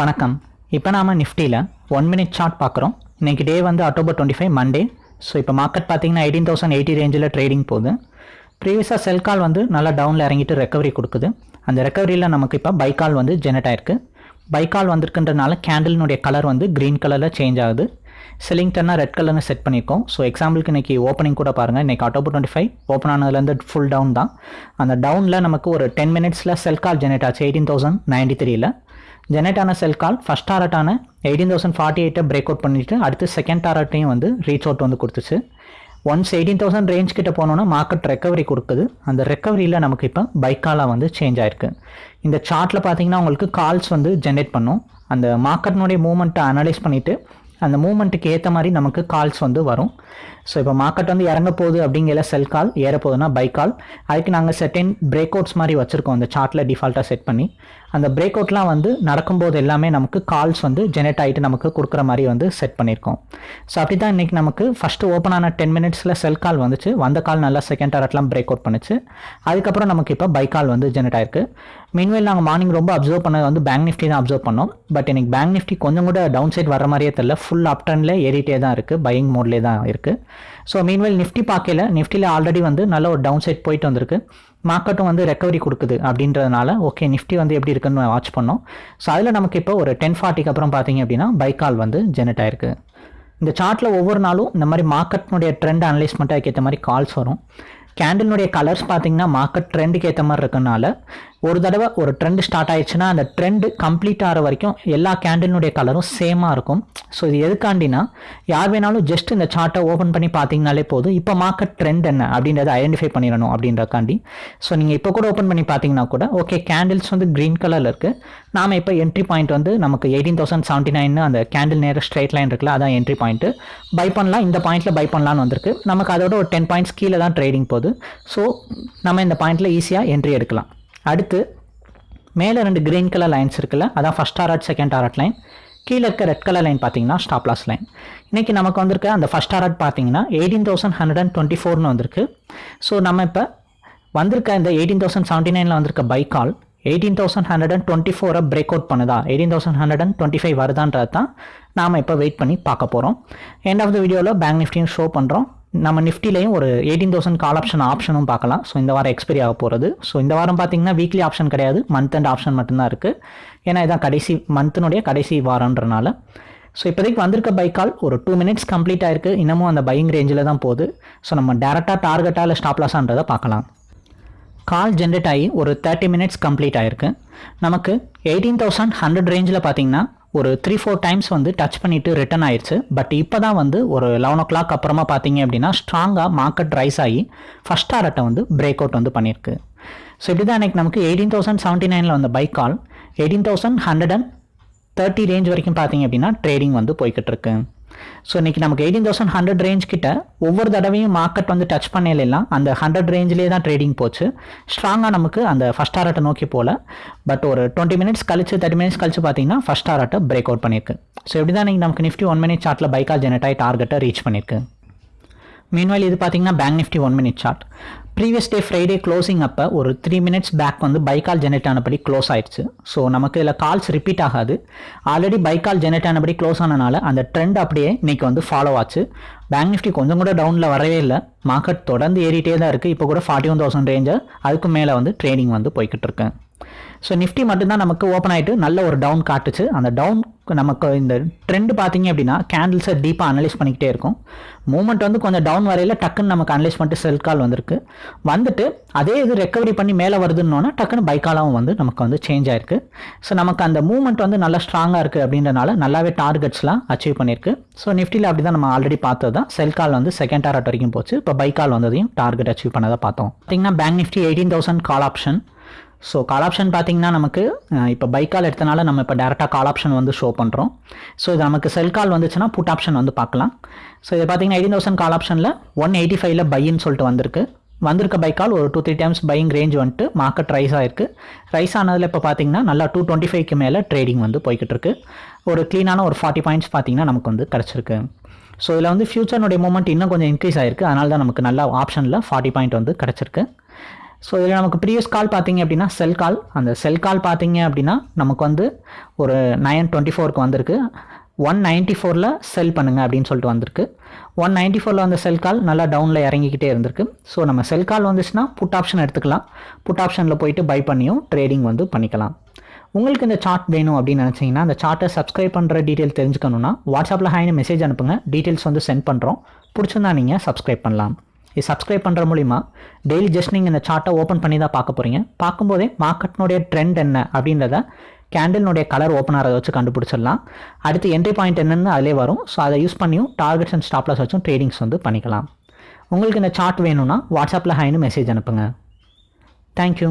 வணக்கம். இப்போ நாம் நிஃப்டியில் ஒன் மினிட் சார்ட் பார்க்குறோம் இன்றைக்கி டே வந்து October twenty five Monday so இப்போ மார்க்கெட் பார்த்தீங்கன்னா எயிட்டீன் தௌசண்ட் எயிட்டி ரேஞ்சில் ட்ரேடிங் போகுது. ப்ரீவியஸாக செல் கால் வந்து நல்லா டவுனில் இறங்கிட்டு ரெக்கவரி கொடுக்குது. அந்த ரெக்கவரியில் நமக்கு இப்போ பை கால் வந்து ஜெனரேட் ஆயிருக்கு. பை கால் வந்திருக்குன்றனால கேண்டில்னுடைய கலர் வந்து க்ரீன் கலரில் சேஞ்ச் ஆகுது. செல்லிங் டன்னா ரெட் கலர்னு செட் பண்ணியிருக்கோம் ஸோ எக்ஸாம்பிளுக்கு இன்றைக்கி ஓப்பனிங் கூட பாருங்கள் இன்றைக்கி அக்டோபர் டுவெண்ட்டி ஃபைவ் ஓப்பன் ஆனதுலேருந்து ஃபுல் டவுன் தான். அந்த டவுனில் நமக்கு ஒரு டென் மினிட்ஸில் செல் கால் ஜெனரேட் ஆச்சு எயிட்டீன் தௌசண்ட் நைன்டி த்ரீல ஜெனரேட் ஆன செல் கால் ஃபஸ்ட் டாரட்டான எயிட்டீன் தௌசண்ட் ஃபார்ட்டி எயிட்டை பிரேக் அவுட் பண்ணிவிட்டு அடுத்து செகண்ட் டாரட்டையும் வந்து ரீச் அவுட் வந்து கொடுத்துச்சு. ஒன்ஸ் எயிட்டீன் தௌசண்ட் ரேஞ்ச் கிட்ட போனோன்னா மார்க்கெட் ரெக்கவரி கொடுக்குது. அந்த ரெக்கவரியில் நமக்கு இப்போ பைக்காலாக வந்து சேஞ்ச் ஆயிருக்கு. இந்த சார்ட்டில் பார்த்தீங்கன்னா உங்களுக்கு கால்ஸ் வந்து ஜென்ரேட் பண்ணும். அந்த மார்க்கெட்னுடைய மூவ்மெண்ட்டை அனலைஸ் பண்ணிவிட்டு அந்த மூமெண்ட்டுக்கு ஏற்ற மாதிரி நமக்கு கால்ஸ் வந்து வரும். ஸோ இப்போ மார்க்கெட் வந்து இறங்க போகுது அப்படிங்கிற செல் கால் ஏற போகுதுன்னா பை கால் அதுக்கு நாங்கள் செட்டின் பிரேக் அவுட்ஸ் மாதிரி வச்சுருக்கோம். அந்த சார்ட்டில் டிஃபால்ட்டாக செட் பண்ணி. அந்த பிரேக் அவுட்லாம் வந்து நடக்கும்போது எல்லாமே நமக்கு கால்ஸ் வந்து ஜெனரேட் ஆகிட்டு நமக்கு கொடுக்குற மாதிரி வந்து செட் பண்ணியிருக்கோம். ஸோ அப்படி தான் இன்றைக்கி நமக்கு ஃபஸ்ட்டு ஓப்பன் ஆன டென் மினிட்ஸில் செல் கால் வந்துச்சு. வந்த கால் நல்லா செகண்ட் டாரட்லாம் பிரேக் அவுட் பண்ணுச்சு. அதுக்கப்புறம் நமக்கு இப்போ பை கால் வந்து ஜெனரேட் ஆயிருக்கு. மீன்வேல் நாங்கள் மார்னிங் ரொம்ப அப்சர்வ் பண்ணது வந்து பேங்க் நிஃப்டி தான் அப்சர்வ் பண்ணோம். பட் எனக்கு பேங்க் நிஃப்டி கொஞ்சம் கூட டவுன் சைட் வர மாதிரியே தெரியல. ஃபுல் அப் டர்னில் ஏறிட்டே தான் இருக்குது பையிங் மோட்லேயே தான் இருக்குது ஸோ மீன்வேல் நிஃப்டி பார்க்கல. நிஃப்டியில் ஆல்ரெடி வந்து நல்ல ஒரு டவுன் சைட் போயிட்டு வந்திருக்கு. மார்க்கெட்டும் வந்து ரெக்கவரி கொடுக்குது அப்படின்றதுனால ஓகே நிஃப்டி வந்து எப்படி இருக்குன்னு வாட்ச் பண்ணோம். ஸோ அதில் நமக்கு இப்போ ஒரு டென் ஃபார்ட்டிக்கு அப்புறம் பார்த்தீங்க அப்படின்னா பைக்கால் வந்து ஜெனரேட் ஆயிருக்கு. இந்த சார்ட்டில் ஒவ்வொரு நாளும் இந்த மாதிரி மார்க்கெட்னுடைய ட்ரெண்ட் அனலைஸ் ஏற்ற மாதிரி கால்ஸ் வரும். கேண்டில்னுடைய கலர்ஸ் பார்த்தீங்கன்னா மார்க்கெட் ட்ரெண்டுக்கு ஏற்ற மாதிரி இருக்கனால ஒரு தடவை ஒரு ட்ரெண்ட் ஸ்டார்ட் ஆயிடுச்சுன்னா அந்த ட்ரெண்டு கம்ப்ளீட் ஆகிற வரைக்கும் எல்லா கேண்டில்னுடைய கலரும் சேமாக இருக்கும். ஸோ இது எதுக்காண்டினா யார் வேணாலும் ஜஸ்ட் இந்த சார்ட்டை ஓப்பன் பண்ணி பார்த்தீங்கனாலே போதும். இப்போ மார்க்கெட் ட்ரெண்ட் என்ன அப்படின்றத ஐடென்டிஃபை பண்ணிடணும் அப்படின்றக்காண்டி. ஸோ நீங்கள் இப்போ கூட ஓப்பன் பண்ணி பார்த்தீங்கன்னா கூட ஓகே கேண்டில்ஸ் வந்து க்ரீன் கலரில் இருக்குது நாம் இப்போ என்ட்ரி பாயிண்ட் வந்து நமக்கு எயிட்டீன் தௌசண்ட் செவன்ட்டி நைன் அந்த கேண்டில் நேர ஸ்ட்ரைட் லைன் இருக்குல்ல அதான் என்ட்ரி பாயிண்ட்டு பை பண்ணலாம் இந்த பாயிண்ட்டில் பை பண்ணலான்னு வந்திருக்கு. நமக்கு அதோட ஒரு டென் பாயிண்ட்ஸ் கீழே தான் ட்ரேடிங் போகுது. ஸோ நம்ம இந்த பாயிண்ட்டில் ஈஸியாக என்ட்ரி எடுக்கலாம். அடுத்து மேலே ரெண்டு க்ரீன் கலர் லைன்ஸ் இருக்குல்ல அதான் first target second target line கீழே இருக்க ரெட் கலர் லைன் பார்த்தீங்கன்னா ஸ்டாப் லாஸ் லைன் இன்றைக்கி நமக்கு வந்திருக்க அந்த ஃபஸ்ட் டாரட் பார்த்தீங்கன்னா eighteen thousand hundred and twenty ஃபோர்னு வந்திருக்கு. ஸோ நம்ம இப்போ வந்திருக்க இந்த எயிட்டீன் தௌசண்ட் செவன்ட்டி நைனில் வந்திருக்க buy call eighteen thousand hundred and twenty ஃபோரை பிரேக் அவுட் பண்ணுதா? Eighteen thousand hundred and twenty five வருதான்றது தான் நாம் இப்போ வெயிட் பண்ணி பார்க்க போகிறோம் எண்ட் ஆஃப் த வீடியோவில் பேங்க் நிஃப்டியும் ஷோ பண்ணுறோம் நம்ம நிஃப்டிலையும் ஒரு எயிட்டீன் தௌசண்ட் கால் ஆப்ஷன் ஆப்ஷனும் பார்க்கலாம். ஸோ இந்த வாரம் எக்ஸ்பைரி ஆக போகிறது ஸோ இந்த வாரம் பார்த்தீங்கன்னா வீக்லி ஆப்ஷன் கிடையாது. மந்த் அண்ட் ஆப்ஷன் மட்டும்தான் இருக்குது ஏன்னா இதான் கடைசி மந்த்தினுடைய கடைசி வாரன்றனால ஸோ இப்போதைக்கு வந்திருக்க பை கால் ஒரு டூ மினிட்ஸ் கம்ப்ளீட் ஆயிருக்கு. இன்னமும் அந்த பையிங் ரேஞ்சில் தான் போகுது. ஸோ நம்ம டேரெக்டாக டார்கெட்டாக இல்லை ஸ்டாப் லாஸான்றதை பார்க்கலாம். கால் ஜென்ரேட் ஆகி ஒரு தேர்ட்டி மினிட்ஸ் கம்ப்ளீட் ஆயிருக்கு. நமக்கு எயிட்டீன் தௌசண்ட் ஹண்ட்ரட் ரேஞ்சில் பார்த்தீங்கன்னா ஒரு த்ரீ ஃபோர் டைம்ஸ் வந்து டச் பண்ணிவிட்டு ரிட்டன் ஆயிடுச்சு பட் இப்போ தான் வந்து ஒரு லெவன் ஓ கிளாக் அப்புறமா பார்த்தீங்க அப்படின்னா ஸ்ட்ராங்காக மார்க்கெட் ரைஸ் ஆகி ஃபஸ்ட் டாரட்டை வந்து பிரேக் அவுட் வந்து பண்ணியிருக்கு. ஸோ இப்படி தான் எனக்கு நமக்கு எயிட்டீன் தௌசண்ட் செவன்ட்டி நைனில் வந்த buy call eighteen thousand hundred and thirty range வரைக்கும் பார்த்தீங்க அப்படின்னா ட்ரேடிங் வந்து போய்கிட்டு இருக்கு. ஸோ இன்றைக்கி நமக்கு எயிட்டீன் தௌசண்ட் ஹண்ட்ரட் ரேஞ்ச் கிட்ட ஒவ்வொரு தடவையும் மார்க்கெட் வந்து டச் பண்ணலாம் அந்த ஹண்ட்ரட் ரேஞ்சிலே தான் ட்ரேடிங் போச்சு. ஸ்ட்ராங்காக நமக்கு அந்த ஃபஸ்ட் டாரட்டை நோக்கி போகல பட் ஒரு டுவெண்ட்டி மினிட்ஸ் கழிச்சு தேர்ட்டி மினிட்ஸ் கழிச்சு பார்த்தீங்கன்னா ஃபஸ்ட் டாரட்டை பிரேக் அவுட் பண்ணியிருக்கு ஸோ இப்படி தான் இன்றைக்கி நமக்கு நிஃப்டி ஒன் மினிட் சார்ட்டில் பைக்கால் ஜெனரேட் ஆகி டார்கெட்டை ரீச் பண்ணியிருக்கு மீன்வாயில் இது பார்த்தீங்கன்னா bank Nifty one minute chart previous day Friday closing அப்போ ஒரு த்ரீ மினிட்ஸ் பேக் வந்து பைக்கால் ஜெனரேட் ஆனபடி க்ளோஸ் ஆயிடுச்சு. ஸோ நமக்கு இதில் கால்ஸ் ரிப்பீட் ஆகாது. ஆல்ரெடி பைக்கால் ஜெனரேட் ஆனபடி க்ளோஸ் ஆனனால அந்த ட்ரெண்ட் அப்படியே இன்றைக்கி வந்து ஃபாலோ ஆச்சு. பேங்க் நிஃப்டி கொஞ்சம் கூட டவுனில் வரவே இல்லை. மார்க்கெட் தொடர்ந்து ஏறிட்டே தான் இருக்குது இப்போ கூட ஃபார்ட்டி ஒன் தௌசண்ட் ரேஞ்சு அதுக்கு மேலே வந்து ட்ரேடிங் வந்து போய்கிட்டு இருக்கேன் ஸோ நிஃப்டி மட்டும்தான் நமக்கு ஓப்பன் ஆகிட்டு நல்ல ஒரு டவுன் காட்டுச்சு. அந்த டவுன் நமக்கு இந்த ட்ரெண்ட் பார்த்தீங்க அப்படின்னா கேண்டில்ஸை டீப்பாக அனலைஸ் பண்ணிக்கிட்டே இருக்கும். மூமெண்ட் வந்து கொஞ்சம் டவுன் வரையில் டக்குன்னு நமக்கு அனலைஸ் பண்ணிட்டு செல் கால் வந்திருக்கு. வந்துட்டு அதே இது ரெக்கவரி பண்ணி மேலே வருதுன்னோன்னா டக்குன்னு பைக்காலாவும் வந்து நமக்கு வந்து சேஞ்ச் ஆயிருக்கு. ஸோ நமக்கு அந்த மூமெண்ட் வந்து நல்லா ஸ்ட்ராங்காக இருக்குது அப்படின்றனால நல்லாவே டார்கெட்ஸ்லாம் அச்சீவ் பண்ணியிருக்கு. ஸோ நிஃப்டியில் அப்படி தான் நம்ம ஆல்ரெடி பார்த்தது தான். செல் கால் வந்து செகண்ட் டாரட் வரைக்கும் போச்சு. இப்போ பைக்கால் வந்ததையும் டார்கெட் அச்சீவ் பண்ணதை பார்த்தோம். பார்த்தீங்கன்னா bank Nifty eighteen thousand call option so call option பார்த்திங்கன்னா நமக்கு இப்போ பைக்கால் எடுத்தனால நம்ம இப்போ டேரெக்டாக கால் ஆப்ஷன் வந்து ஷோ பண்ணுறோம் ஸோ இது நமக்கு செல் கால் வந்துச்சுன்னா புட் ஆப்ஷன் வந்து பார்க்கலாம். ஸோ இது பார்த்தீங்கன்னா எயிட்டீன் தௌசண்ட் கால் ஆப்ஷனில் ஒன் எயிட்டி ஃபைவ்ல பையின்னு சொல்லிட்டு வந்திருக்கு. வந்திருக்க பைக்கால் ஒரு two three times buying range வந்துட்டு மார்க்கெட் ரைஸ் ஆயிருக்கு. ரைஸ் ஆனதில் இப்போ பார்த்தீங்கன்னா நல்லா டூ டுவெண்ட்டி ஃபைவ்க்கு மேலே ட்ரேடிங் வந்து போய்கிட்டு இருக்கு. ஒரு க்ளீனான ஒரு ஃபார்ட்டி பாயிண்ட்ஸ் பார்த்தீங்கன்னா நமக்கு வந்து கிடச்சிருக்கு. ஸோ இதில் வந்து ஃபியூச்சர்னுடைய மூமெண்ட் இன்னும் கொஞ்சம் இன்க்ரீஸ் ஆயிருக்கு. அதனால தான் நமக்கு நல்ல ஆப்ஷனில் ஃபார்ட்டி பாயிண்ட் வந்து கிடச்சிருக்கு. ஸோ இதில் நமக்கு ப்ரீவியஸ் கால் பார்த்தீங்க அப்படின்னா செல் கால் அந்த செல் கால் பார்த்தீங்க அப்படின்னா நமக்கு வந்து ஒரு நைன் டுவெண்ட்டி ஃபோருக்கு வந்திருக்கு. ஒன் நைன்ட்டி ஃபோரில் செல் பண்ணுங்க அப்படின்னு சொல்லிட்டு வந்திருக்கு. ஒன் நைன்ட்டி ஃபோரில் வந்த செல் கால் நல்லா டவுனில் இறங்கிக்கிட்டே இருந்திருக்கு. ஸோ நம்ம செல் கால் வந்துச்சுன்னா புட் ஆப்ஷன் எடுத்துக்கலாம். புட் ஆப்ஷனில் போயிட்டு பை பண்ணியும் ட்ரேடிங் வந்து பண்ணிக்கலாம். உங்களுக்கு இந்த சார்ட் வேணும் அப்படின்னு நினச்சிங்கன்னா அந்த சார்ட்டை சப்ஸ்கிரைப் பண்ணுற டீட்டெயில் தெரிஞ்சுக்கணுன்னா வாட்ஸ்அப்பில் ஹாய்னு மெசேஜ் அனுப்புங்க. டீட்டெயில்ஸ் வந்து சென்ட் பண்ணுறோம் பிடிச்சிருந்தா நீங்கள் சப்ஸ்கிரைப் பண்ணலாம். இது சப்ஸ்கிரைப் பண்ணுற மூலிமா டெய்லி ஜஸ்ட் நீங்கள் இந்த சார்ட்டை ஓப்பன் பண்ணி தான் பார்க்க போகிறீங்க பார்க்கும்போதே மார்க்கெட்னுடைய ட்ரெண்ட் என்ன அப்படின்றத கேண்டில்னுடைய கலர் ஓப்பன் ஆகிறத வச்சு கண்டுபிடிச்சிடலாம். அடுத்து என்ட்ரி பாயிண்ட் என்னென்னு அதிலே வரும். ஸோ அதை யூஸ் பண்ணியும் டார்கெட்ஸ் அண்ட் ஸ்டாப்லாஸ் வச்சும் ட்ரேடிங்ஸ் வந்து பண்ணிக்கலாம். உங்களுக்கு இந்த சார்ட் வேணும்னா வாட்ஸ்அப்பில் ஹைன்னு மெசேஜ் அனுப்புங்க. தேங்க்யூ